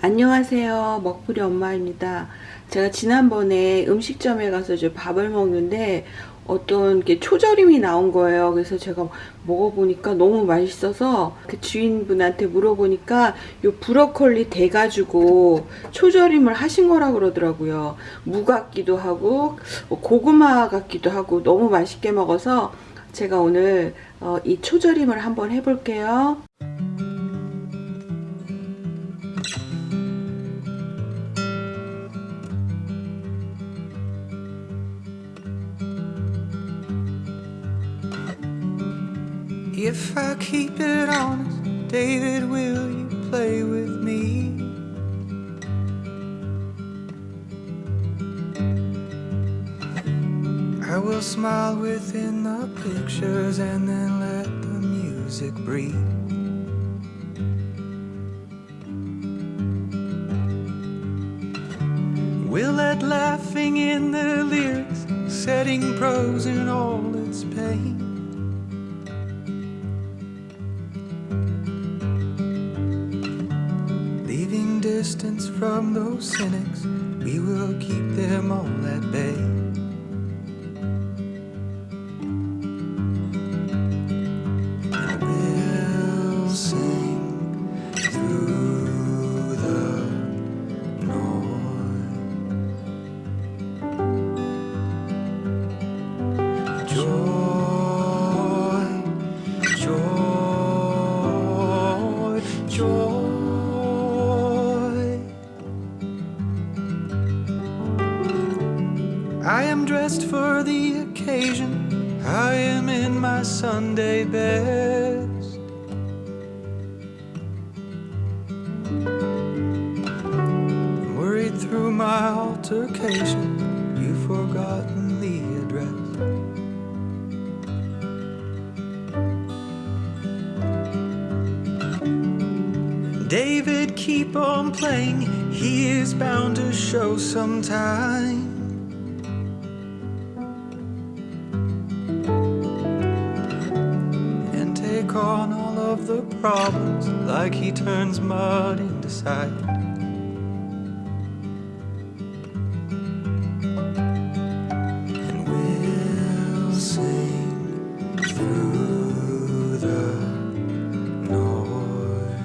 안녕하세요. 먹부리 엄마입니다. 제가 지난번에 음식점에 가서 이제 밥을 먹는데 어떤 게 초절임이 나온 거예요. 그래서 제가 먹어보니까 너무 맛있어서 그 주인분한테 물어보니까 요 브로콜리 대가지고 초절임을 하신 거라 그러더라고요. 무 같기도 하고 고구마 같기도 하고 너무 맛있게 먹어서 제가 오늘 어, 이 초절임을 한번 해볼게요 If I keep it honest, David, will you play with me? I will smile within the pictures and then let the music breathe. We'll let laughing in the lyrics, setting prose in all its pain. Distance from those cynics, we will keep them all at bay. Dressed for the occasion. I am in my Sunday best. Worried through my altercation, you've forgotten the address. David, keep on playing. He is bound to show sometime. Take on all of the problems like he turns mud into sight. And we'll sing through the noise.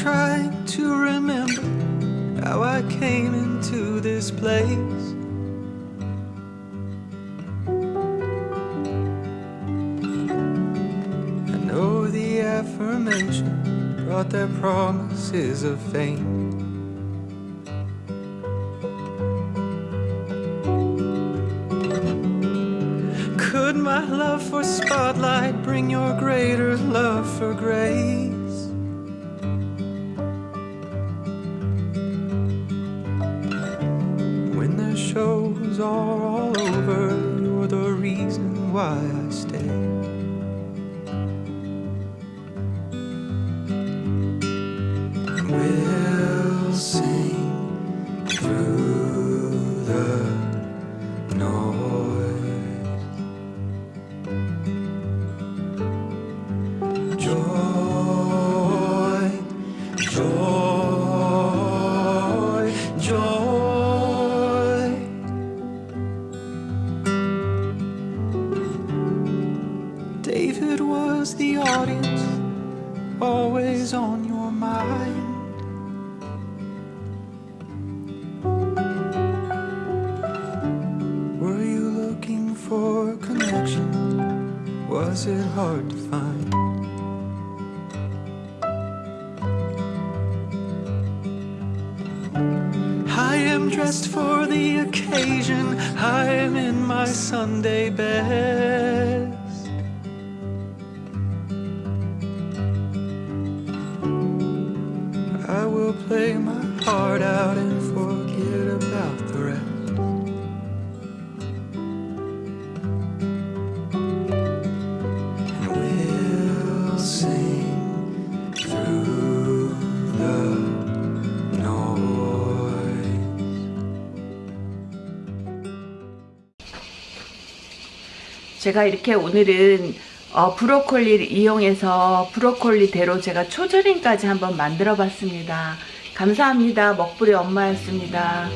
Trying to remember how I came into this place. I know the affirmation brought their promises of fame. Could my love for spotlight bring your greater love for grace? Are all over, you're the reason why I stay. Always on your mind. Were you looking for connection? Was it hard to find? I am dressed for the occasion. I am in my Sunday best. play my heart out and forget about the rest. And we'll sing through the noise. 제가 이렇게 오늘은 어, 브로콜리를 이용해서 브로콜리대로 제가 초절임까지 한번 만들어 봤습니다. 감사합니다. 먹부리 엄마였습니다.